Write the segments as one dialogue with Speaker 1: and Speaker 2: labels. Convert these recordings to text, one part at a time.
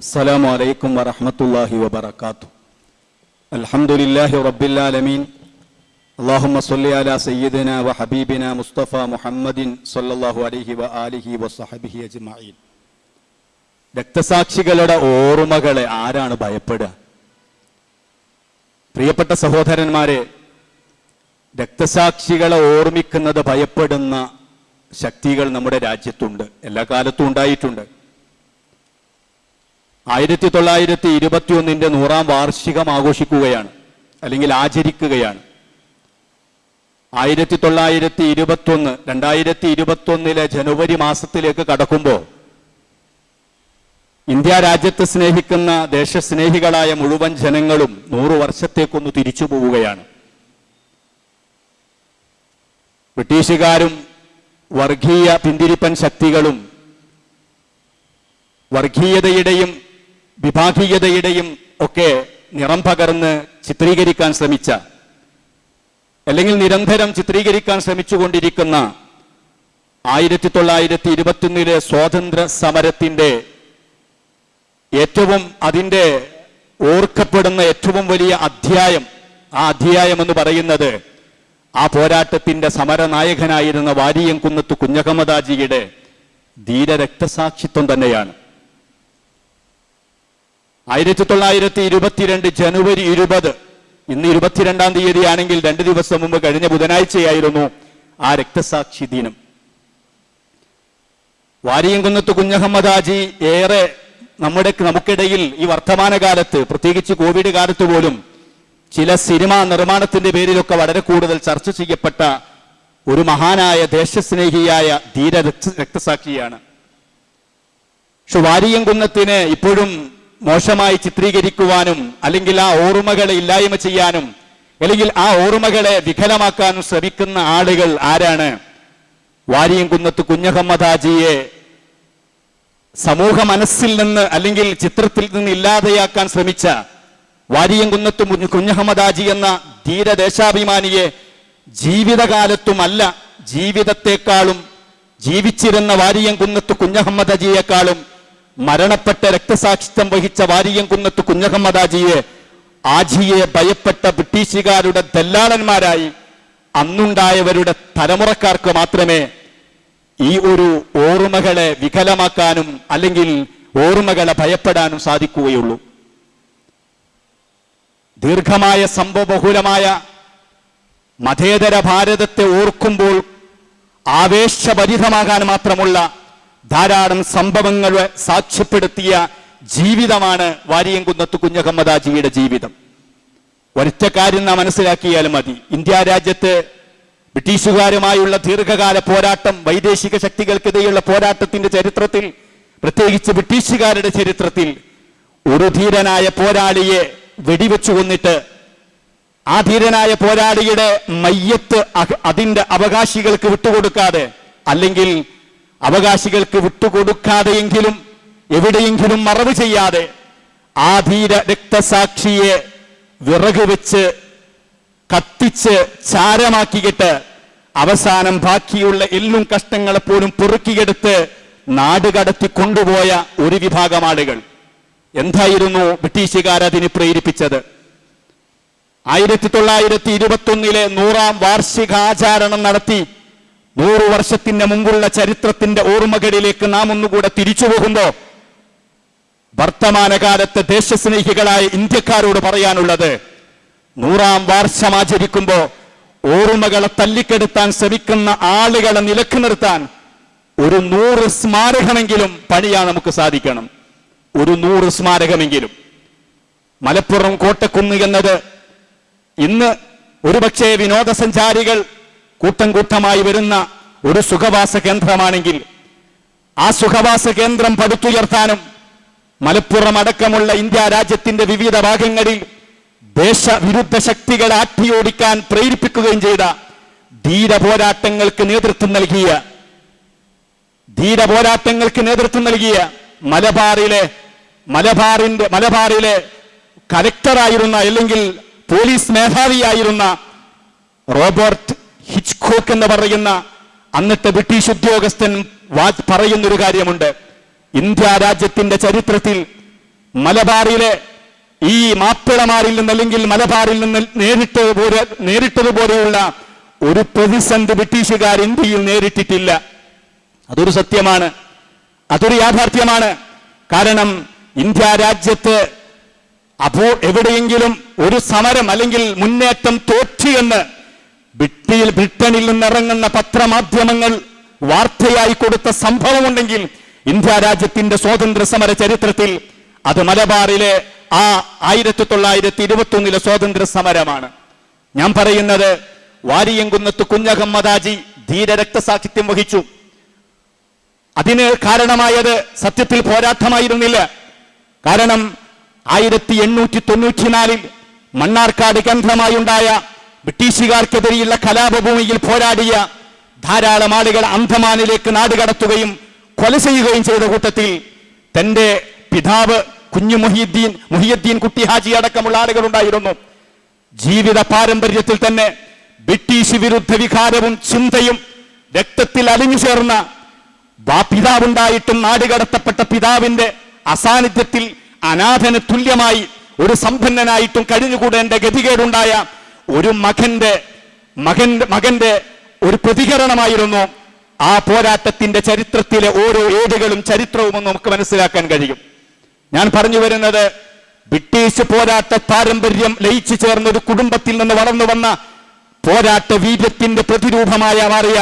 Speaker 1: السلام عليكم ورحمة الله وبركاته الحمد لله رب العالمين اللهم صل على سيدنا وحبيبنا مصطفى محمد صلى الله عليه وآله وصحبه أجمعين രക്തസാക്ഷികളുടെ ഓർമ്മകളെ ആരാണ് ഭയപ്പെടുക പ്രിയപ്പെട്ട സഹോദരന്മാരെ രക്തസാക്ഷികളെ ഓർമ്മിക്കുന്നത് ഭയപ്പെടുന്ന ശക്തികൾ നമ്മുടെ രാജ്യത്തുണ്ട് എല്ലാ കാലത്തും ഉണ്ടായിട്ടുണ്ട് ആയിരത്തി തൊള്ളായിരത്തി ഇരുപത്തി ഒന്നിന്റെ നൂറാം വാർഷികം ആഘോഷിക്കുകയാണ് അല്ലെങ്കിൽ ആചരിക്കുകയാണ്. ആയിരത്തി തൊള്ളായിരത്തി ഇരുപത്തി ഒന്ന് രണ്ടായിരത്തി ഇരുപത്തി ഒന്നിലെ ജനുവരി മാസത്തിലേക്ക് കടക്കുമ്പോൾ ഇന്ത്യ രാജ്യത്തെ സ്നേഹിക്കുന്ന ദേശസ്നേഹികളായ മുഴുവൻ ജനങ്ങളും നൂറു വർഷത്തേക്കൊന്ന് തിരിച്ചു പോവുകയാണ്. ബ്രിട്ടീഷുകാരും വർഗീയ പിന്തിരിപ്പൻ ശക്തികളും വർഗീയതയുടെയും വിഭാഗീയതയുടെയും ഒക്കെ നിറം പകർന്ന് ചിത്രീകരിക്കാൻ ശ്രമിച്ച അല്ലെങ്കിൽ നിരന്തരം ചിത്രീകരിക്കാൻ ശ്രമിച്ചുകൊണ്ടിരിക്കുന്ന ആയിരത്തി തൊള്ളായിരത്തി ഇരുപത്തിയൊന്നിലെ സ്വാതന്ത്ര്യ സമരത്തിന്റെ ഏറ്റവും അതിന്റെ ഓർക്കപ്പെടുന്ന ഏറ്റവും വലിയ അധ്യായം ആ അധ്യായം എന്ന് പറയുന്നത് ആ പോരാട്ടത്തിന്റെ സമരനായകനായിരുന്ന വാരിയംകുന്നത്ത് കുഞ്ഞഹമ്മദാജിയുടെ ധീരരക്തസാക്ഷിത്വം തന്നെയാണ്. ആയിരത്തി തൊള്ളായിരത്തി ഇരുപത്തിരണ്ട് ജനുവരി ഇരുപത്. ഇന്ന് ഇരുപത്തിരണ്ടാം തീയതി ആണെങ്കിൽ രണ്ട് ദിവസം മുമ്പ് കഴിഞ്ഞ ബുധനാഴ്ചയായിരുന്നു ആ രക്തസാക്ഷി ദിനം. വാരിയംകുന്നത്ത് കുഞ്ഞഹമ്മദാജി ഏറെ നമ്മുടെ നമുക്കിടയിൽ ഈ വർത്തമാനകാലത്ത് പ്രത്യേകിച്ച് കോവിഡ് കാലത്ത് പോലും ചില സിനിമാ നിർമ്മാണത്തിന്റെ പേരിലൊക്കെ വളരെ കൂടുതൽ ചർച്ച ചെയ്യപ്പെട്ട ഒരു മഹാനായ ദേശസ്നേഹിയായ ധീര രക്തസാക്ഷിയാണ്. പക്ഷെ വാരിയംകുന്നത്തിന് ഇപ്പോഴും മോശമായി ചിത്രീകരിക്കുവാനും അല്ലെങ്കിൽ ആ ഓർമ്മകളെ ഇല്ലായ്മ ചെയ്യാനും അല്ലെങ്കിൽ ആ ഓർമ്മകളെ വികലമാക്കാനും ശ്രമിക്കുന്ന ആളുകൾ ആരാണ്? വാരിയംകുന്നത്ത് കുഞ്ഞഹമ്മദാജിയെ സമൂഹ മനസ്സിൽ നിന്ന് അല്ലെങ്കിൽ ചിത്രത്തിൽ നിന്ന് ഇല്ലാതെയാക്കാൻ ശ്രമിച്ച വാരിയംകുന്നത്ത് കുഞ്ഞഹമ്മദാജി എന്ന ധീരദേശാഭിമാനിയെ ജീവിതകാലത്തുമല്ല ജീവിതത്തെക്കാളും ജീവിച്ചിരുന്ന വാരിയംകുന്നത്ത് കുഞ്ഞഹമ്മദാജിയെക്കാളും മരണപ്പെട്ട രക്തസാക്ഷിത്വം വഹിച്ച വാരിയംകുന്നത്ത് കുഞ്ഞഹമ്മദാജിയെ ആജിയെ ഭയപ്പെട്ട ബ്രിട്ടീഷുകാരുടെ ദല്ലാളന്മാരായി അന്നുണ്ടായവരുടെ തലമുറക്കാർക്ക് മാത്രമേ ഈ ഒരു ഓർമ്മകളെ വികലമാക്കാനും അല്ലെങ്കിൽ ഓർമ്മകളെ ഭയപ്പെടാനും സാധിക്കുകയുള്ളൂ. ദീർഘമായ സംഭവബഹുലമായ മതേതര ഭാരതത്തെ ഓർക്കുമ്പോൾ ആവേശഭരിതമാകാൻ മാത്രമുള്ള ധാരാളം സംഭവങ്ങളെ സാക്ഷ്യപ്പെടുത്തിയ ജീവിതമാണ് വാരിയംകുന്നത്ത് കുഞ്ഞഹമ്മദാജിയുടെ ജീവിതം. ഒരൊറ്റ കാര്യം നാം മനസ്സിലാക്കിയാലും മതി. ഇന്ത്യ രാജ്യത്ത് ബ്രിട്ടീഷുകാരുമായുള്ള ദീർഘകാല പോരാട്ടം വൈദേശിക ശക്തികൾക്കെതിരെയുള്ള പോരാട്ടത്തിന്റെ ചരിത്രത്തിൽ പ്രത്യേകിച്ച് ബ്രിട്ടീഷുകാരുടെ ചരിത്രത്തിൽ ഒരു ധീരനായ പോരാളിയെ വെടിവെച്ചു കൊന്നിട്ട് ആ ധീരനായ പോരാളിയുടെ മയ്യത്ത് അതിന്റെ അവകാശികൾക്ക് വിട്ടുകൊടുക്കാതെ അല്ലെങ്കിൽ അവകാശികൾക്ക് വിട്ടുകൊടുക്കാതെയെങ്കിലും എവിടെയെങ്കിലും മറവ് ചെയ്യാതെ ആ ധീര രക്തസാക്ഷിയെ വിറക് വെച്ച് കത്തിച്ച് ചാരമാക്കിയിട്ട് അവസാനം ബാക്കിയുള്ള എല്ലും കഷ്ടങ്ങളെ പോലും പെറുക്കിയെടുത്ത് നാട് കടത്തി കൊണ്ടുപോയ ഒരു വിഭാഗം ആളുകൾ. എന്തായിരുന്നു ബ്രിട്ടീഷുകാർ അതിന് പ്രേരിപ്പിച്ചത്? ആയിരത്തി തൊള്ളായിരത്തി ഇരുപത്തി ഒന്നിലെ നൂറാം വാർഷികാചാരണം നടത്തി നൂറു വർഷത്തിന് മുമ്പുള്ള ചരിത്രത്തിന്റെ ഓർമ്മകളിലേക്ക് നാം ഒന്നുകൂടെ തിരിച്ചു പോകുമ്പോ വർത്തമാനകാലത്തെ ദേശസ്നേഹികളായ ഇന്ത്യക്കാരോട് പറയാനുള്ളത് നൂറാം വാർഷം ആചരിക്കുമ്പോ ഓർമ്മകളെ തല്ലിക്കെടുത്താൻ ശ്രമിക്കുന്ന ആളുകളെ നിലയ്ക്ക് നിർത്താൻ ഒരു നൂറ് സ്മാരകമെങ്കിലും പണിയാൻ നമുക്ക് സാധിക്കണം. ഒരു നൂറ് സ്മാരകമെങ്കിലും. മലപ്പുറം കോട്ടക്കുന്ന് എന്നത് ഇന്ന് ഒരുപക്ഷെ വിനോദസഞ്ചാരികൾ കൂട്ടം കൂട്ടമായി വരുന്ന ഒരു സുഖവാസ കേന്ദ്രമാണെങ്കിൽ ആ സുഖവാസ കേന്ദ്രം പടുത്തുയർത്താനും മലപ്പുറം അടക്കമുള്ള ഇന്ത്യ രാജ്യത്തിന്റെ വിവിധ ഭാഗങ്ങളിൽ ദേശവിരുദ്ധ ശക്തികളെ ആട്ടിയോടിക്കാൻ പ്രേരിപ്പിക്കുകയും ചെയ്ത ധീര പോരാട്ടങ്ങൾക്ക് നേതൃത്വം നൽകിയ ധീര പോരാട്ടങ്ങൾക്ക് നേതൃത്വം നൽകിയ മലബാറിലെ മലബാറിന്റെ മലബാറിലെ കലക്ടറായിരുന്ന അല്ലെങ്കിൽ പോലീസ് മേധാവിയായിരുന്ന റോബർട്ട് ഹിച്ച്കോക്ക് എന്ന് പറയുന്ന അന്നത്തെ ബ്രിട്ടീഷ് ഉദ്യോഗസ്ഥൻ പറയുന്നൊരു കാര്യമുണ്ട്. ഇന്ത്യ രാജ്യത്തിന്റെ ചരിത്രത്തിൽ
Speaker 2: മലബാറിലെ ഈ മാപ്പിളമാരിൽ നിന്ന് അല്ലെങ്കിൽ മലബാറിൽ നിന്ന് നേരിട്ടതുപോലെ നേരിട്ടതുപോലെയുള്ള ഒരു പ്രതിസന്ധി ബ്രിട്ടീഷുകാർ ഇന്ത്യയിൽ നേരിട്ടിട്ടില്ല. അതൊരു സത്യമാണ്. അതൊരു യാഥാർത്ഥ്യമാണ്. കാരണം ഇന്ത്യ രാജ്യത്ത് അപ്പോ എവിടെയെങ്കിലും ഒരു സമരം അല്ലെങ്കിൽ മുന്നേറ്റം തോറ്റി എന്ന് ബ്രിട്ടിയിൽ ബ്രിട്ടനിൽ നിന്നിറങ്ങുന്ന പത്രമാധ്യമങ്ങൾ വാർത്തയായി കൊടുത്ത സംഭവമുണ്ടെങ്കിൽ ഇന്ത്യ രാജ്യത്തിന്റെ സ്വാതന്ത്ര്യ സമര ചരിത്രത്തിൽ അത് മലബാറിലെ ആ ആയിരത്തി തൊള്ളായിരത്തി ഇരുപത്തി ഒന്നിലെ സ്വാതന്ത്ര്യ സമരമാണ് ഞാൻ പറയുന്നത് വാരിയങ്കുന്നത്ത് കുഞ്ഞഹമ്മദാജി ധീര രക്തസാക്ഷിത്യം വഹിച്ചു. അതിന് കാരണമായത് സത്യത്തിൽ പോരാട്ടമായിരുന്നില്ല. കാരണം ആയിരത്തി എണ്ണൂറ്റി തൊണ്ണൂറ്റിനാലിൽ മണ്ണാർക്കാട് കേന്ദ്രമായുണ്ടായ ബ്രിട്ടീഷുകാർക്കെതിരെയുള്ള കലാപഭൂമിയിൽ പോരാടിയ ധാരാളം ആളുകൾ അന്ധമാനിലേക്ക് നാടുകടത്തുകയും കൊല ചെയ്യുകയും ചെയ്ത കൂട്ടത്തിൽ തന്റെ പിതാവ് കുഞ്ഞു മുഹിയുദ്ദീൻ മുഹിയുദ്ദീൻ കുട്ടി ഹാജി അടക്കമുള്ള ആളുകളുണ്ടായിരുന്നു ജീവിത പാരമ്പര്യത്തിൽ തന്നെ ബ്രിട്ടീഷ് വിരുദ്ധ വികാരവും ചിന്തയും രക്തത്തിൽ അലിഞ്ഞു ചേർന്ന പിതാവുണ്ടായിട്ടും നാടുകടത്തപ്പെട്ട പിതാവിന്റെ അസാന്നിധ്യത്തിൽ അനാഥന് തുല്യമായി ഒരു സമ്പന്നനായിട്ടും കഴിഞ്ഞുകൂടേണ്ട ഗതികേടുണ്ടായ ഒരു മകന്റെ മകന്റെ മകന്റെ ഒരു പ്രതികരണമായിരുന്നു ആ പോരാട്ടത്തിന്റെ ചരിത്രത്തിലെ ഓരോ ഏടുകളും ചരിത്രവും നമുക്ക് മനസ്സിലാക്കാൻ കഴിയും. ഞാൻ പറഞ്ഞു വരുന്നത് ബ്രിട്ടീഷ് പോരാട്ട പാരമ്പര്യം ലയിച്ചു ചേർന്ന ഒരു കുടുംബത്തിൽ നിന്ന് വളർന്നു വന്ന പോരാട്ട വീര്യത്തിന്റെ പ്രതിരൂപമായ മാറിയ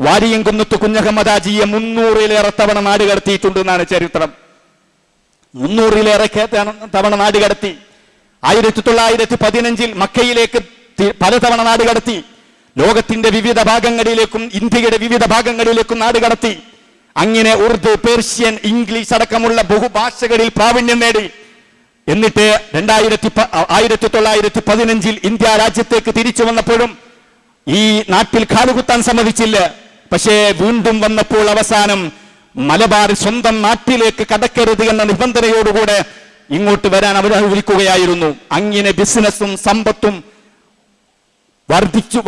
Speaker 2: വാരിയംകുന്നത്ത് കുഞ്ഞഹമ്മദാജിയെ മുന്നൂറിലേറെ തവണ നാട് കടത്തിയിട്ടുണ്ട് എന്നാണ് ചരിത്രം. മുന്നൂറിലേറെ തവണ നാട് കടത്തി. ആയിരത്തി തൊള്ളായിരത്തി പതിനഞ്ചിൽ മക്കയിലേക്ക് പലതവണ നാട് കടത്തി. ലോകത്തിന്റെ വിവിധ ഭാഗങ്ങളിലേക്കും ഇന്ത്യയുടെ വിവിധ ഭാഗങ്ങളിലേക്കും നാട് കടത്തി. അങ്ങനെ ഉറുദു പേർഷ്യൻ ഇംഗ്ലീഷ് അടക്കമുള്ള ബഹുഭാഷകളിൽ പ്രാവീണ്യം നേടി. എന്നിട്ട് രണ്ടായിരത്തി ആയിരത്തി തൊള്ളായിരത്തി പതിനഞ്ചിൽ ഇന്ത്യ രാജ്യത്തേക്ക് തിരിച്ചു വന്നപ്പോഴും ഈ നാട്ടിൽ കാലുകുത്താൻ സമ്മതിച്ചില്ല. പക്ഷേ വീണ്ടും വന്നപ്പോൾ അവസാനം മലബാർ സ്വന്തം നാട്ടിലേക്ക് കടക്കരുത് എന്ന നിബന്ധനയോടുകൂടെ ഇങ്ങോട്ട് വരാൻ അവർ വിളിക്കുകയായിരുന്നു അങ്ങനെ ബിസിനസ്സും സമ്പത്തും വർദ്ധിച്ചു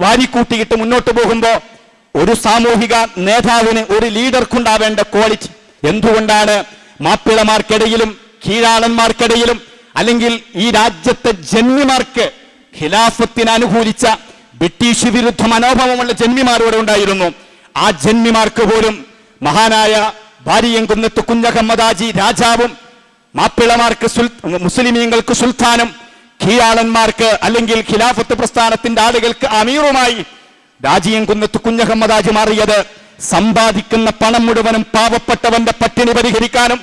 Speaker 2: വാരിക്കൂട്ടിയിട്ട് മുന്നോട്ട് പോകുമ്പോൾ ഒരു സാമൂഹിക നേതാവിന് ഒരു ലീഡർക്കുണ്ടാവേണ്ട ക്വാളിറ്റി എന്തുകൊണ്ടാണ് മാപ്പിളമാർക്കിടയിലും കീഴാളന്മാർക്കിടയിലും അല്ലെങ്കിൽ ഈ രാജ്യത്തെ ജന്മിമാർക്ക് ഖിലാഫത്തിന് അനുകൂലിച്ച ബ്രിട്ടീഷ് വിരുദ്ധ മനോഭാവമുള്ള ജന്മിമാരോട് ഉണ്ടായിരുന്നു. ആ ജന്മിമാർക്ക് പോലും മഹാനായ ഭാര്യയംകുന്നത്ത് കുഞ്ഞഹമ്മദാജി രാജാവും മാപ്പിളമാർക്ക് സുൽ മുസ്ലിമീങ്ങൾക്ക് സുൽത്താനും കീഴാളന്മാർക്ക് അല്ലെങ്കിൽ ഖിലാഫത്ത് പ്രസ്ഥാനത്തിന്റെ ആളുകൾക്ക് അമീറുമായി രാജിയം കുന്നത്ത് കുഞ്ഞഹമ്മദാജ് മാറിയത് സമ്പാദിക്കുന്ന പണം മുഴുവനും പാവപ്പെട്ടവന്റെ പട്ടിണി പരിഹരിക്കാനും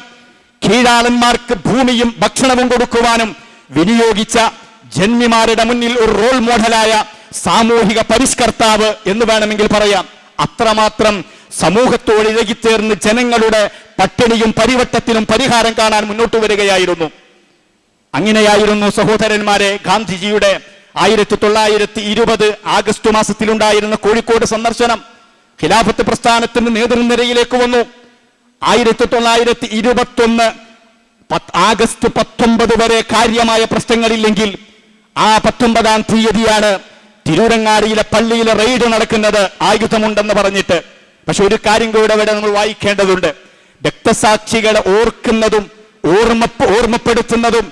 Speaker 2: കീഴാളന്മാർക്ക് ഭൂമിയും ഭക്ഷണവും കൊടുക്കുവാനും വിനിയോഗിച്ച ജന്മിമാരുടെ മുന്നിൽ ഒരു റോൾ മോഡലായ സാമൂഹിക പരിഷ്കർത്താവ് എന്ന് വേണമെങ്കിൽ പറയാം. അത്രമാത്രം സമൂഹത്തോട് ഇഴകിച്ചേർന്ന് ജനങ്ങളുടെ പട്ടിണിയും പരിവട്ടത്തിനും പരിഹാരം കാണാൻ മുന്നോട്ട് വരികയായിരുന്നു. അങ്ങനെയായിരുന്നു സഹോദരന്മാരെ ഗാന്ധിജിയുടെ ആയിരത്തി തൊള്ളായിരത്തി ഇരുപത് ആഗസ്റ്റ് മാസത്തിലുണ്ടായിരുന്ന കോഴിക്കോട് സന്ദർശനം ഖിലാഫത്ത് പ്രസ്ഥാനത്തിന്റെ നേതൃനിരയിലേക്ക് വന്നു. ആയിരത്തി തൊള്ളായിരത്തി ഇരുപത്തൊന്ന് പത്ത് ആഗസ്റ്റ് പത്തൊമ്പത് വരെ കാര്യമായ പ്രശ്നങ്ങളില്ലെങ്കിൽ ആ പത്തൊമ്പതാം തീയതിയാണ് തിരൂരങ്ങാടിയിലെ പള്ളിയിലെ റെയ്ഡ് നടക്കുന്നത് ആയുധമുണ്ടെന്ന് പറഞ്ഞിട്ട്. പക്ഷെ ഒരു കാര്യം കൂടെ ഇവിടെ നമ്മൾ വായിക്കേണ്ടതുണ്ട്. രക്തസാക്ഷികളെ ഓർക്കുന്നതും ഓർമ്മ ഓർമ്മപ്പെടുത്തുന്നതും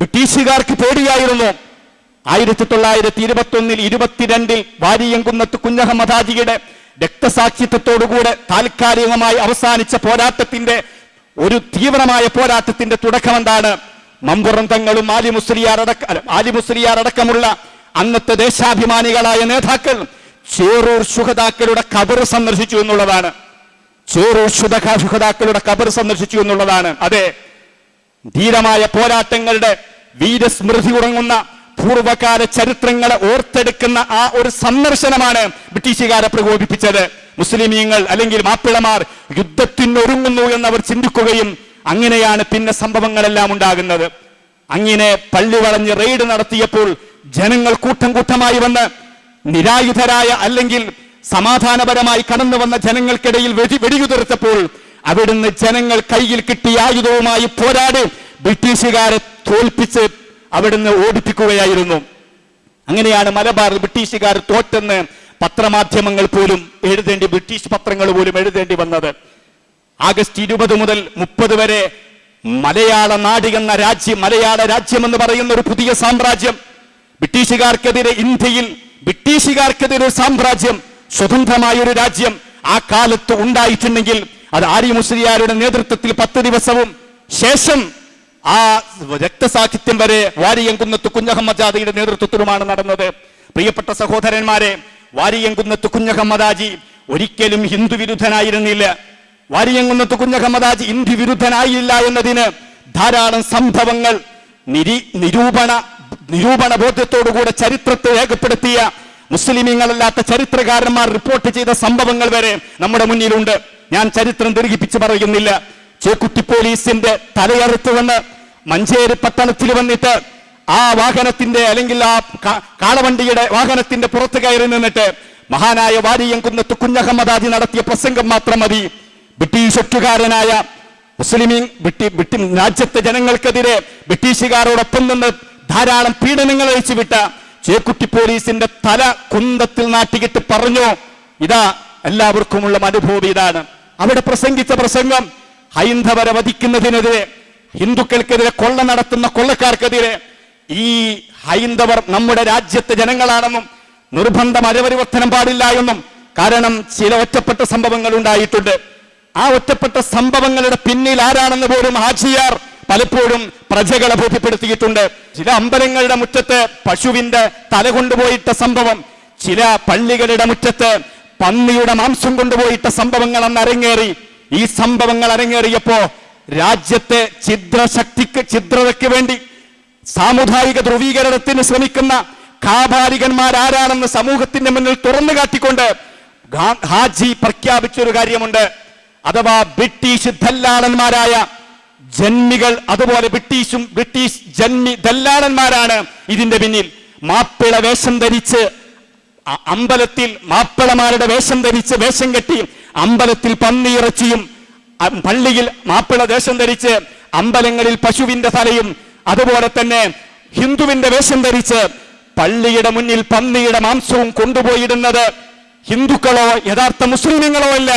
Speaker 2: ബ്രിട്ടീഷുകാർക്ക് പേടിയായിരുന്നു. ആയിരത്തി തൊള്ളായിരത്തി ഇരുപത്തി ഒന്നിൽ ഇരുപത്തിരണ്ടിൽ വാരിയംകുന്നത്ത് കുഞ്ഞഹമ്മദാജിയുടെ രക്തസാക്ഷിത്വത്തോടുകൂടെ താൽക്കാലികമായി അവസാനിച്ച പോരാട്ടത്തിന്റെ ഒരു തീവ്രമായ പോരാട്ടത്തിന്റെ തുടക്കം എന്താണ് മമ്പുറം തങ്ങളും ആലി മുസ്ലിയാർ അടക്ക ആലി മുസ്ലിയാർ അടക്കമുള്ള അന്നത്തെ ദേശാഭിമാനികളായ നേതാക്കൾ ചേറൂർ സുഹതാക്കളുടെ കബർ സന്ദർശിച്ചു എന്നുള്ളതാണ്. ചേറൂർ സുഹതാക്കളുടെ കബർ സന്ദർശിച്ചു എന്നുള്ളതാണ്. അതെ ധീരമായ പോരാട്ടങ്ങളുടെ വീരസ്മൃതി ഉറങ്ങുന്ന പൂർവകാല ചരിത്രങ്ങളെ ഓർത്തെടുക്കുന്ന ആ ഒരു സന്ദർശനമാണ് ബ്രിട്ടീഷുകാരെ പ്രകോപിപ്പിച്ചത്. മുസ്ലിമീങ്ങൾ അല്ലെങ്കിൽ മാപ്പിളമാർ യുദ്ധത്തിനൊരുങ്ങുന്നു എന്നവർ ചിന്തിക്കുകയും അങ്ങനെയാണ് പിന്നെ സംഭവങ്ങളെല്ലാം ഉണ്ടാകുന്നത്. അങ്ങനെ പള്ളി വളഞ്ഞ് റെയ്ഡ് നടത്തിയപ്പോൾ ജനങ്ങൾ കൂട്ടം കൂട്ടമായി വന്ന് നിരായുധരായ അല്ലെങ്കിൽ സമാധാനപരമായി കടന്നു വന്ന ജനങ്ങൾക്കിടയിൽ വെടി വെടിയുതിർത്തപ്പോൾ അവിടുന്ന് ജനങ്ങൾ കയ്യിൽ കിട്ടിയ ആയുധവുമായി പോരാടി ബ്രിട്ടീഷുകാരെ തോൽപ്പിച്ച് അവിടുന്ന് ഓടിപ്പിക്കുകയായിരുന്നു. അങ്ങനെയാണ് മലബാർ ബ്രിട്ടീഷുകാർ തോറ്റെന്ന് പത്രമാധ്യമങ്ങൾ പോലും എഴുതേണ്ടി ബ്രിട്ടീഷ് പത്രങ്ങൾ പോലും എഴുതേണ്ടി വന്നത്. ആഗസ്റ്റ് ഇരുപത് മുതൽ മുപ്പത് വരെ മലയാള നാട് എന്ന രാജ്യം മലയാള രാജ്യം എന്ന് പറയുന്ന ഒരു പുതിയ സാമ്രാജ്യം. ബ്രിട്ടീഷുകാർക്കെതിരെ ഇന്ത്യയിൽ ബ്രിട്ടീഷുകാർക്കെതിരെ സാമ്രാജ്യം സ്വതന്ത്രമായ ഒരു രാജ്യം ആ കാലത്ത് ഉണ്ടായിട്ടുണ്ടെങ്കിൽ അത് ആര്യ മുസ്ലിയാരുടെ നേതൃത്വത്തിൽ പത്ത് ദിവസവും ശേഷം ആ രക്തസാഹിത്യം വരെ വാരിയങ്കുന്നത്ത് കുഞ്ഞഹമ്മദാദിയുടെ നേതൃത്വത്തിലുമാണ് നടന്നത്. പ്രിയപ്പെട്ട സഹോദരന്മാരെ വാരിയങ്കുന്നത്ത് കുഞ്ഞഹമ്മദാജി ഒരിക്കലും ഹിന്ദു വിരുദ്ധനായിരുന്നില്ല. വാരിയങ്കുന്നത്ത് കുഞ്ഞഹമ്മദാജി ഇന്ത്യ വിരുദ്ധനായില്ല എന്നതിന് ധാരാളം സംഭവങ്ങൾ നിരി നിരൂപണ നിരൂപണ ബോധ്യത്തോടുകൂടെ ചരിത്രത്തെ രേഖപ്പെടുത്തിയ മുസ്ലിമീങ്ങളല്ലാത്ത ചരിത്രകാരന്മാർ റിപ്പോർട്ട് ചെയ്ത സംഭവങ്ങൾ വരെ നമ്മുടെ മുന്നിലുണ്ട്. ഞാൻ ചരിത്രം ദീർഘിപ്പിച്ച് പറയുന്നില്ല. ചേക്കുട്ടി പോലീസിന്റെ തലയറുത്ത് വന്ന് മഞ്ചേരി പട്ടണത്തിൽ വന്നിട്ട് ആ വാഹനത്തിന്റെ അല്ലെങ്കിൽ ആ കാളവണ്ടിയുടെ വാഹനത്തിന്റെ പുറത്ത് കയറി നിന്നിട്ട് മഹാനായ വാരിയംകുന്നത്ത് കുഞ്ഞഹമ്മദാജി നടത്തിയ പ്രസംഗം മാത്രം മതി. ബ്രിട്ടീഷ് ഒറ്റുകാരനായ മുസ്ലിമീൻ രാജ്യത്തെ ജനങ്ങൾക്കെതിരെ ബ്രിട്ടീഷുകാരോടൊപ്പം നിന്ന് ധാരാളം പീഡനങ്ങൾ അഴിച്ചുവിട്ട ചേക്കുട്ടി പോലീസിന്റെ തല കുന്തത്തിൽ നാട്ടിക്കിട്ട് പറഞ്ഞു. ഇതാ എല്ലാവർക്കുമുള്ള അനുഭവം ഇതാണ്. അവിടെ പ്രസംഗിച്ച പ്രസംഗം ഹൈന്ദവരെ വധിക്കുന്നതിനെതിരെ ഹിന്ദുക്കൾക്കെതിരെ കൊള്ള നടത്തുന്ന കൊള്ളക്കാർക്കെതിരെ ഈ ഹൈന്ദവർ നമ്മുടെ രാജ്യത്തെ ജനങ്ങളാണെന്നും നിർബന്ധം അരപരിവർത്തനം പാടില്ല എന്നും കാരണം ചില ഒറ്റപ്പെട്ട സംഭവങ്ങൾ ഉണ്ടായിട്ടുണ്ട്. ആ ഒറ്റപ്പെട്ട സംഭവങ്ങളുടെ പിന്നിൽ ആരാണെന്ന് പോലും ഹാജിയാർ പലപ്പോഴും പ്രജകളെ ബോധ്യപ്പെടുത്തിയിട്ടുണ്ട്. ചില അമ്പലങ്ങളുടെ മുറ്റത്ത് പശുവിന്റെ തല കൊണ്ടുപോയിട്ട സംഭവം ചില പള്ളികളുടെ മുറ്റത്ത് പന്നിയുടെ മാംസം കൊണ്ടുപോയിട്ട സംഭവങ്ങൾ അന്ന് അരങ്ങേറി. ഈ സംഭവങ്ങൾ അരങ്ങേറിയപ്പോ രാജ്യത്തെ ഛിദ്രശക്തിക്ക് ഛിദ്രതയ്ക്ക് വേണ്ടി സാമുദായിക ധ്രുവീകരണത്തിന് ശ്രമിക്കുന്ന കാപാലികന്മാരാരാണെന്ന് സമൂഹത്തിന്റെ മുന്നിൽ തുറന്നു കാട്ടിക്കൊണ്ട് ഹാജി പ്രഖ്യാപിച്ചൊരു കാര്യമുണ്ട്. അഥവാ ബ്രിട്ടീഷ് ദല്ലാളന്മാരായ ജന്മികൾ അതുപോലെ ബ്രിട്ടീഷും ബ്രിട്ടീഷ് ജന്മി ദല്ലാളന്മാരാണ് ഇതിന്റെ പിന്നിൽ. മാപ്പിള വേഷം ധരിച്ച് അമ്പലത്തിൽ മാപ്പിളമാരുടെ വേഷം ധരിച്ച് വേഷം കെട്ടി അമ്പലത്തിൽ പന്നിയിറച്ചിയും പള്ളിയിൽ മാപ്പിള വേഷം ധരിച്ച് അമ്പലങ്ങളിൽ പശുവിന്റെ തലയും അതുപോലെ തന്നെ ഹിന്ദുവിന്റെ വേഷം ധരിച്ച് പള്ളിയുടെ മുന്നിൽ പന്നിയുടെ മാംസവും കൊണ്ടുപോയിടുന്നത് ഹിന്ദുക്കളോ യഥാർത്ഥ മുസ്ലിമുകളോ അല്ല.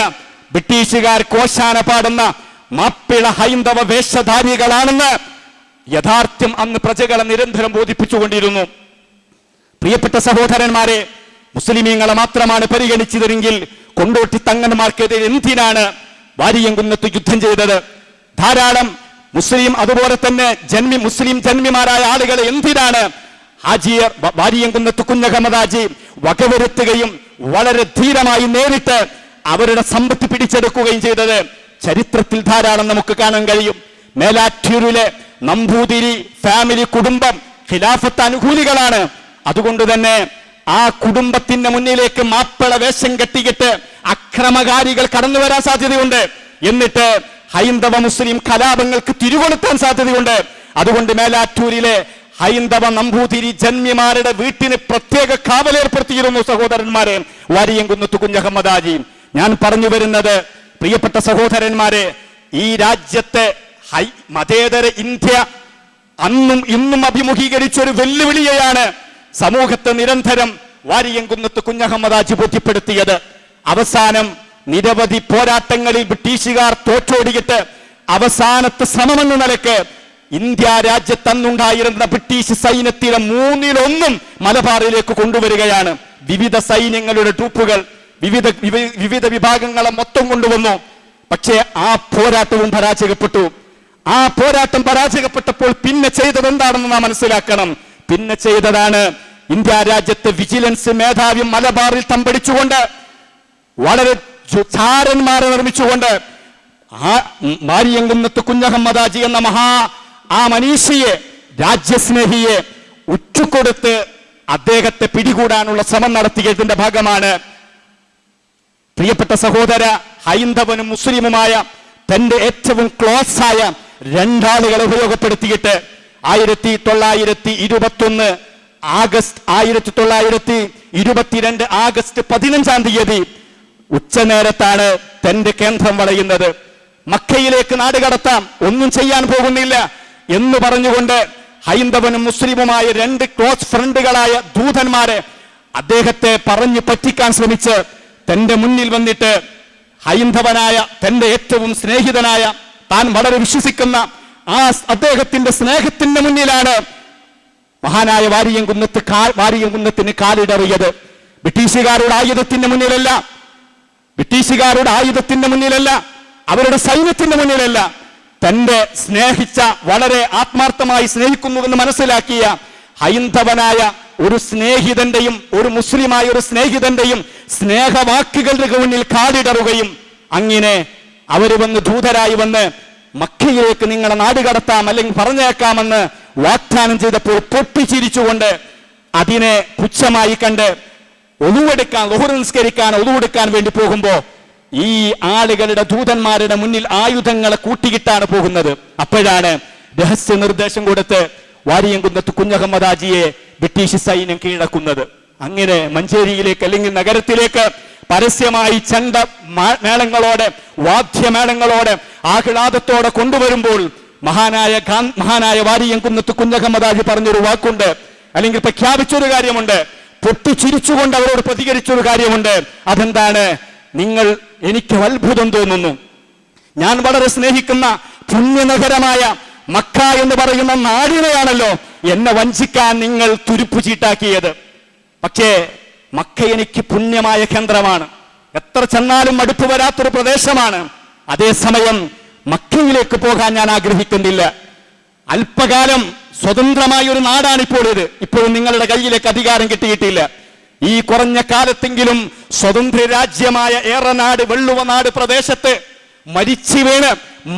Speaker 2: ബ്രിട്ടീഷുകാർ കോശാന പാടുന്ന മാപ്പിള ഹൈന്ദവ വേഷധാരികളാണെന്ന് യഥാർത്ഥ്യം അന്ന് പ്രജകളെ നിരന്തരം ബോധിപ്പിച്ചുകൊണ്ടിരുന്നു. പ്രിയപ്പെട്ട സഹോദരന്മാരെ മുസ്ലിമീങ്ങളെ മാത്രമാണ് പരിഗണിച്ചതെങ്കിൽ കൊണ്ടോട്ടി തങ്ങന്മാർക്കെതിരെ എന്തിനാണ് വാരിയംകുന്നത്ത് യുദ്ധം ചെയ്തത്? ധാരാളം മുസ്ലിം അതുപോലെ തന്നെ ജന്മി മുസ്ലിം ജന്മിമാരായ ആളുകളെ എന്തിനാണ് ഹാജിയർ വാരിയംകുന്നത്ത് കുഞ്ഞഹമ്മദാജി വകവരുത്തുകയും വളരെ ധീരമായി നേരിട്ട് അവരുടെ സമ്പത്ത് പിടിച്ചെടുക്കുകയും ചെയ്തത്? ചരിത്രത്തിൽ ധാരാളം നമുക്ക് കാണാൻ കഴിയും. മേലാറ്റൂരിലെ നമ്പൂതിരി ഫാമിലി കുടുംബം ഖിലാഫത്ത് അനുകൂലികളാണ്. അതുകൊണ്ട് തന്നെ ആ കുടുംബത്തിന്റെ മുന്നിലേക്ക് മാപ്പിള വേഷം കെട്ടിയിട്ട് അക്രമകാരികൾ കടന്നു വരാൻ സാധ്യതയുണ്ട്. എന്നിട്ട് ഹൈന്ദവ മുസ്ലിം കലാപങ്ങൾക്ക് തിരികൊളുത്താൻ സാധ്യതയുണ്ട്. അതുകൊണ്ട് മേലാറ്റൂരിലെ ഹൈന്ദവ നമ്പൂതിരി ജന്മിമാരുടെ വീട്ടിന് പ്രത്യേക കാവലേർപ്പെടുത്തിയിരുന്നു സഹോദരന്മാരെ. വാരിയംകുന്നത്ത് കുഞ്ഞഹമ്മദാജി ഞാൻ പറഞ്ഞു വരുന്നത് പ്രിയപ്പെട്ട സഹോദരന്മാരെ ഈ രാജ്യത്തെ ഹൈ മതേതര ഇന്ത്യ അന്നും ഇന്നും അഭിമുഖീകരിച്ച ഒരു വെല്ലുവിളിയെയാണ്. സമൂഹത്തെ നിരന്തരം വാരിയംകുന്നത്ത് കുഞ്ഞഹമ്മദാജ് ബോധ്യപ്പെടുത്തിയത്. അവസാനം നിരവധി പോരാട്ടങ്ങളിൽ ബ്രിട്ടീഷുകാർ തോറ്റോടിയിട്ട് അവസാനത്തെ ശ്രമമെന്ന നിലയ്ക്ക് ഇന്ത്യ രാജ്യത്ത് അന്നുണ്ടായിരുന്ന ബ്രിട്ടീഷ് സൈന്യത്തിലെ മൂന്നിലൊന്നും മലബാറിലേക്ക് കൊണ്ടുവരികയാണ്. വിവിധ സൈന്യങ്ങളുടെ ട്രൂപ്പുകൾ വിവിധ വിവിധ വിഭാഗങ്ങളെ മൊത്തം കൊണ്ടുവന്നു. പക്ഷേ ആ പോരാട്ടവും പരാജയപ്പെട്ടു. ആ പോരാട്ടം പരാജയപ്പെട്ടപ്പോൾ പിന്നെ ചെയ്തത് എന്താണെന്ന് നാം മനസ്സിലാക്കണം. പിന്നെ ചെയ്തതാണ് ഇന്ത്യ രാജ്യത്തെ വിജിലൻസ് മേധാവി മലബാറിൽ തമ്പടിച്ചുകൊണ്ട് വളരെ ചാരന്മാരെ നിർമ്മിച്ചുകൊണ്ട് ആ മാരിയങ്കുന്നത്ത് കുഞ്ഞഹമ്മദാജി എന്ന മഹാ ആ മനീഷിയെ രാജ്യസ്നേഹിയെ ഉറ്റുകൊടുത്ത് അദ്ദേഹത്തെ പിടികൂടാനുള്ള ശ്രമം നടത്തിയതിന്റെ ഭാഗമാണ് പ്രിയപ്പെട്ട സഹോദര ഹൈന്ദവനും മുസ്ലിമുമായ തന്റെ ഏറ്റവും ക്ലോസ് ആയ രണ്ടാളുകളെ ഉപയോഗപ്പെടുത്തിയിട്ട് ആയിരത്തി തൊള്ളായിരത്തി ഇരുപത്തൊന്ന് ആഗസ്റ്റ് ആയിരത്തി തൊള്ളായിരത്തി ഇരുപത്തിരണ്ട് ആഗസ്റ്റ് പതിനഞ്ചാം തീയതി ഉച്ചനേരത്താണ് തന്റെ കേന്ദ്രം വളയുന്നത്. മക്കയിലേക്ക് നാട് കടത്താം. ഒന്നും ചെയ്യാൻ പോകുന്നില്ല എന്ന് പറഞ്ഞുകൊണ്ട് ഹൈന്ദവനും മുസ്ലിമുമായ രണ്ട് ക്ലോസ് ഫ്രണ്ടുകളായ ദൂതന്മാരെ അദ്ദേഹത്തെ പറഞ്ഞു പറ്റിക്കാൻ ശ്രമിച്ച് തന്റെ മുന്നിൽ വന്നിട്ട് ഹൈന്ദവനായ തന്റെ ഏറ്റവും സ്നേഹിതനായ താൻ വളരെ വിശ്വസിക്കുന്ന ആ അദ്ദേഹത്തിന്റെ സ്നേഹത്തിന്റെ മുന്നിലാണ് മഹാനായ വാരിയംകുന്നത്ത് വാരിയം കുന്നത്തിന് കാലിടറിയത്. ബ്രിട്ടീഷുകാരുടെ ആയുധത്തിന്റെ മുന്നിലല്ല. ബ്രിട്ടീഷുകാരുടെ ആയുധത്തിന്റെ മുന്നിലല്ല. അവരുടെ സൈന്യത്തിന്റെ മുന്നിലല്ല. തന്റെ സ്നേഹിച്ച വളരെ ആത്മാർത്ഥമായി സ്നേഹിക്കുന്നുവെന്ന് മനസ്സിലാക്കിയ ഹൈന്ദവനായ ഒരു സ്നേഹിതന്റെയും ഒരു മുസ്ലിമായ ഒരു സ്നേഹിതന്റെയും സ്നേഹവാക്കുകളുടെ മുന്നിൽ കാലിടറുകയും അങ്ങനെ അവർ വന്ന് ദൂതരായി വന്ന് മക്കയിലേക്ക് നിങ്ങളെ നാട് കടത്താം അല്ലെങ്കിൽ പറഞ്ഞേക്കാമെന്ന് വാഗ്ദാനം ചെയ്തപ്പോൾ പൊട്ടിച്ചിരിച്ചുകൊണ്ട് അതിനെ പുച്ഛമായി കണ്ട് ഒതുവെടുക്കാൻ ലഹുർ നിസ്കരിക്കാൻ ഒതുവെടുക്കാൻ വേണ്ടി പോകുമ്പോ ഈ ആളുകളുടെ ദൂതന്മാരുടെ മുന്നിൽ ആയുധങ്ങളെ കൂട്ടിയിട്ടാണ് പോകുന്നത്. അപ്പോഴാണ് രഹസ്യ നിർദ്ദേശം കൊടുത്ത് വാരിയംകുന്നത്ത് കുഞ്ഞഹമ്മദാജിയെ ബ്രിട്ടീഷ് സൈന്യം കീഴടക്കുന്നത്. അങ്ങനെ മഞ്ചേരിയിലേക്ക് അല്ലെങ്കിൽ നഗരത്തിലേക്ക് പരസ്യമായി ചണ്ട മേളങ്ങളോടെ വാദ്യമേളങ്ങളോടെ ആഹ്ലാദത്തോടെ കൊണ്ടുവരുമ്പോൾ മഹാനായ മഹാനായ വാരിയംകുന്നത്ത് കുഞ്ഞഹമ്മദാജി പറഞ്ഞൊരു വാക്കുണ്ട്. അല്ലെങ്കിൽ പ്രഖ്യാപിച്ചൊരു കാര്യമുണ്ട്. പൊട്ടിച്ചിരിച്ചുകൊണ്ട് അവരോട് പ്രതികരിച്ചൊരു കാര്യമുണ്ട്. അതെന്താണ്? നിങ്ങൾ എനിക്ക് അത്ഭുതം തോന്നുന്നു. ഞാൻ വളരെ സ്നേഹിക്കുന്ന പുണ്യനഗരമായ മക്ക എന്ന് പറയുന്ന നാടിനെയാണല്ലോ എന്നെ വഞ്ചിക്കാൻ നിങ്ങൾ തുരുപ്പു ചീട്ടാക്കിയത്. പക്ഷേ മക്ക എനിക്ക് പുണ്യമായ കേന്ദ്രമാണ്. എത്ര ചെന്നാലും മടുപ്പ് വരാത്തൊരു പ്രദേശമാണ്. അതേസമയം മക്കയിലേക്ക് പോകാൻ ഞാൻ ആഗ്രഹിക്കുന്നില്ല. അല്പകാലം സ്വതന്ത്രമായ ഒരു നാടാണ് ഇപ്പോൾ ഇത്. ഇപ്പോഴും നിങ്ങളുടെ കയ്യിലേക്ക് അധികാരം കിട്ടിയിട്ടില്ല. ഈ കുറഞ്ഞ കാലത്തെങ്കിലും സ്വതന്ത്ര രാജ്യമായ ഏറനാട് വെള്ളുവനാട് പ്രദേശത്ത് മരിച്ചു വീണ്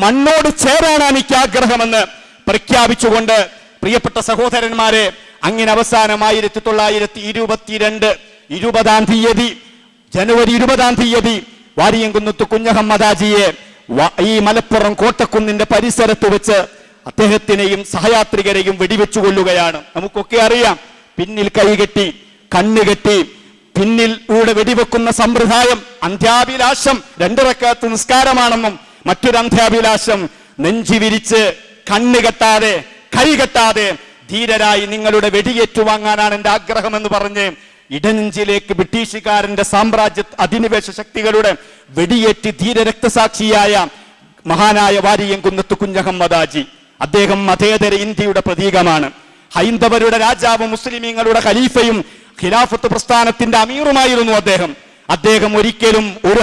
Speaker 2: മണ്ണോട് ചേരാനാണ് എനിക്ക് ആഗ്രഹമെന്ന് പ്രഖ്യാപിച്ചുകൊണ്ട് പ്രിയപ്പെട്ട സഹോദരന്മാരെ അങ്ങനെ അവസാനം ആയിരത്തി തൊള്ളായിരത്തി ഇരുപത്തിരണ്ട് ഇരുപതാം തീയതി ജനുവരി ഇരുപതാം തീയതി വാരിയംകുന്നത്ത് കുഞ്ഞഹമ്മദാജിയെ ഈ മലപ്പുറം കോട്ടക്കുന്നിന്റെ പരിസരത്ത് വെച്ച് അദ്ദേഹത്തിനെയും സഹയാത്രികരെയും വെടിവെച്ചു കൊല്ലുകയാണ് നമുക്കൊക്കെ അറിയാം പിന്നിൽ കൈകെട്ടി കണ്ണുകെട്ടി പിന്നിൽ ഇവിടെ വെടിവെക്കുന്ന സമ്പ്രദായം അന്ത്യാഭിലാഷം രണ്ടിറക്കാത്ത നിസ്കാരമാണെന്നും മറ്റൊരു അന്ത്യാഭിലാഷം നെഞ്ചി വിരിച്ച് കണ്ണുകെട്ടാതെ കൈകെട്ടാതെ ധീരരായി നിങ്ങളുടെ വെടിയേറ്റുവാങ്ങാനാണ് എന്റെ ആഗ്രഹമെന്ന് പറഞ്ഞ് ഇടനെഞ്ചിലേക്ക് ബ്രിട്ടീഷുകാരന്റെ സാമ്രാജ്യ അധിനിവേശ ശക്തികളുടെ വെടിയേറ്റ് ധീര രക്തസാക്ഷിയായ മഹാനായ വാരിയംകുന്നത്ത് കുഞ്ഞഹമ്മദാജി. അദ്ദേഹം മതേതര ഇന്ത്യയുടെ പ്രതീകമാണ്. ഹൈന്ദവരുടെ രാജാവും മുസ്ലിമീങ്ങളുടെ ഖലീഫയും ഖിലാഫത്ത് പ്രസ്ഥാനത്തിന്റെ അമീറുമായിരുന്നു അദ്ദേഹം. അദ്ദേഹം ഒരിക്കലും ഒരു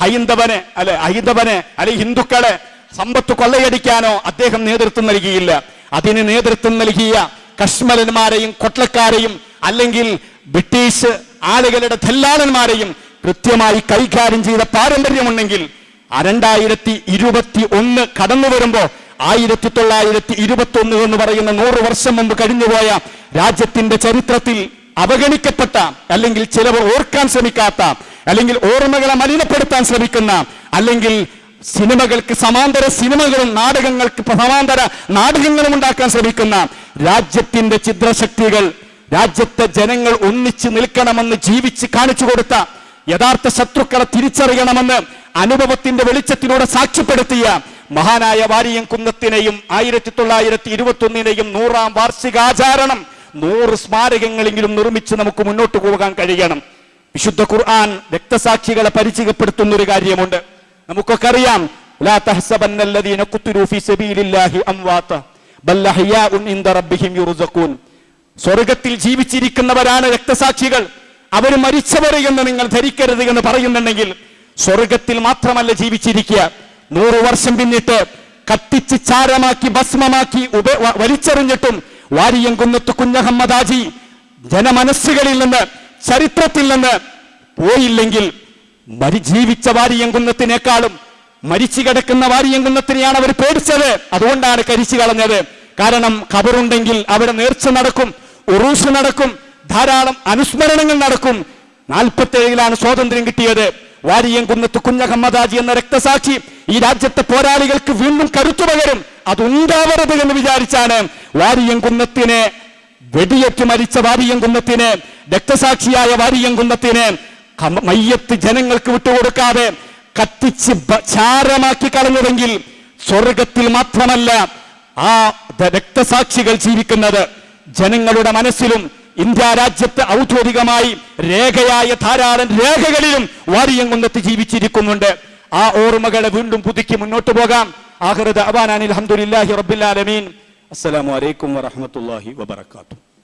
Speaker 2: ഹൈന്ദവനെ അല്ല ഹൈന്ദവനെ അല്ലെ ഹിന്ദുക്കളെ സമ്പത്ത് കൊള്ളയടിക്കാനോ അദ്ദേഹം നേതൃത്വം നൽകിയില്ല. അതിന് നേതൃത്വം നൽകിയ കശ്മലന്മാരെയും കൊട്ടക്കാരെയും അല്ലെങ്കിൽ ബ്രിട്ടീഷ് ആളുകളുടെ ധല്ലാളന്മാരെയും കൃത്യമായി കൈകാര്യം ചെയ്ത പാരമ്പര്യമുണ്ടെങ്കിൽ രണ്ടായിരത്തി ഇരുപത്തി ഒന്ന് കടന്നു വരുമ്പോ ആയിരത്തി തൊള്ളായിരത്തി ഇരുപത്തി ഒന്ന് എന്ന് പറയുന്ന നൂറ് വർഷം മുമ്പ് കഴിഞ്ഞുപോയ രാജ്യത്തിന്റെ ചരിത്രത്തിൽ അവഗണിക്കപ്പെട്ട അല്ലെങ്കിൽ ചിലവർ ഓർക്കാൻ ശ്രമിക്കാത്ത അല്ലെങ്കിൽ ഓർമ്മകളെ മലിനപ്പെടുത്താൻ ശ്രമിക്കുന്ന അല്ലെങ്കിൽ സിനിമകൾക്ക് സമാന്തര സിനിമകളും നാടകങ്ങൾക്ക് സമാന്തര നാടകങ്ങളും ഉണ്ടാക്കാൻ ശ്രമിക്കുന്ന രാജ്യത്തിന്റെ ചിത്രശക്തികൾ രാജ്യത്തെ ജനങ്ങൾ ഒന്നിച്ച് നിൽക്കണമെന്ന് ജീവിച്ച് കാണിച്ചു കൊടുത്ത യഥാർത്ഥ ശത്രുക്കളെ തിരിച്ചറിയണമെന്ന് അനുഭവത്തിന്റെ വെളിച്ചത്തിലൂടെ സാക്ഷ്യപ്പെടുത്തിയ മഹാനായ വാരിയം കുന്നത്തിനെയും ആയിരത്തി തൊള്ളായിരത്തി ഇരുപത്തി ഒന്നിനെയും നൂറാം വാർഷികാചാരണം നൂറ് സ്മാരകങ്ങളെങ്കിലും നിർമ്മിച്ച് നമുക്ക് മുന്നോട്ട് പോകാൻ കഴിയണം. വിശുദ്ധ ഖുർആൻ രക്തസാക്ഷികളെ പരിചയപ്പെടുത്തുന്ന ഒരു കാര്യമുണ്ട്. നമുക്കൊക്കെ അറിയാം ലാ തഹ്സബന്ന അല്ലദീന ഖുത്തിലൂ ഫീ സബീലില്ലാഹി ഇൻദ റബ്ബിഹിം സ്വർഗത്തിൽ ജീവിച്ചിരിക്കുന്നവരാണ് രക്തസാക്ഷികൾ. അവർ മരിച്ചവർ എന്ന് നിങ്ങൾ ധരിക്കരുത് എന്ന് പറയുന്നുണ്ടെങ്കിൽ സ്വർഗത്തിൽ മാത്രമല്ല ജീവിച്ചിരിക്കുക. നൂറു വർഷം പിന്നിട്ട് കത്തിച്ച് ചാരമാക്കി ഭസ്മമാക്കി ഉപ വലിച്ചെറിഞ്ഞിട്ടും വാരിയം കുന്നത്ത് കുഞ്ഞഹമ്മദാജി ജനമനസ്സുകളിൽ നിന്ന് ചരിത്രത്തിൽ നിന്ന് പോയില്ലെങ്കിൽ മരി ജീവിച്ച വാരിയങ്കുന്നത്തിനേക്കാളും മരിച്ചു കിടക്കുന്ന വാരിയങ്കുന്നത്തിനെയാണ് അവർ പേടിച്ചത്. അതുകൊണ്ടാണ് കരിച്ചു കളഞ്ഞത്. കാരണം ഖബറുണ്ടെങ്കിൽ അവിടെ നേർച്ച നടക്കും ഉറൂസ് നടക്കും ധാരാളം അനുസ്മരണങ്ങൾ നടക്കും. നാൽപ്പത്തേഴിലാണ് സ്വാതന്ത്ര്യം കിട്ടിയത്. വാരിയം കുന്നത്ത് കുഞ്ഞഹമ്മദാജി എന്ന രക്തസാക്ഷി ഈ രാജ്യത്തെ പോരാളികൾക്ക് വീണ്ടും കരുത്തു പകരും. അതുണ്ടാവരുത് എന്ന് വിചാരിച്ചാണ് വാരിയം കുന്നത്തിനെ വെടിയേറ്റ് മരിച്ച വാരിയം കുന്നത്തിന് രക്തസാക്ഷിയായ വാരിയം കുന്നത്തിന് മയ്യത്ത് ജനങ്ങൾക്ക് വിട്ടുകൊടുക്കാതെ കത്തിച്ച് ചാരമാക്കി കളഞ്ഞതെങ്കിൽ സ്വർഗത്തിൽ മാത്രമല്ല ആ രക്തസാക്ഷികൾ ജീവിക്കുന്നത് ജനങ്ങളുടെ മനസ്സിലും ഇന്ത്യ രാജ്യത്ത് ഔദ്യോഗികമായി രേഖയായ ധാരാളം രേഖകളിലും വാരിയം കൊണ്ടെത്തി ജീവിച്ചിരിക്കുന്നുണ്ട്. ആ ഓർമ്മകളെ വീണ്ടും പുതുക്കി മുന്നോട്ട് പോകാം. ആഹ്റദ് അബാനാൻ ആലമീൻ.
Speaker 1: അസ്സലാമു അലൈക്കും വറഹ്മത്തുള്ളാഹി വബറകാതുഹു.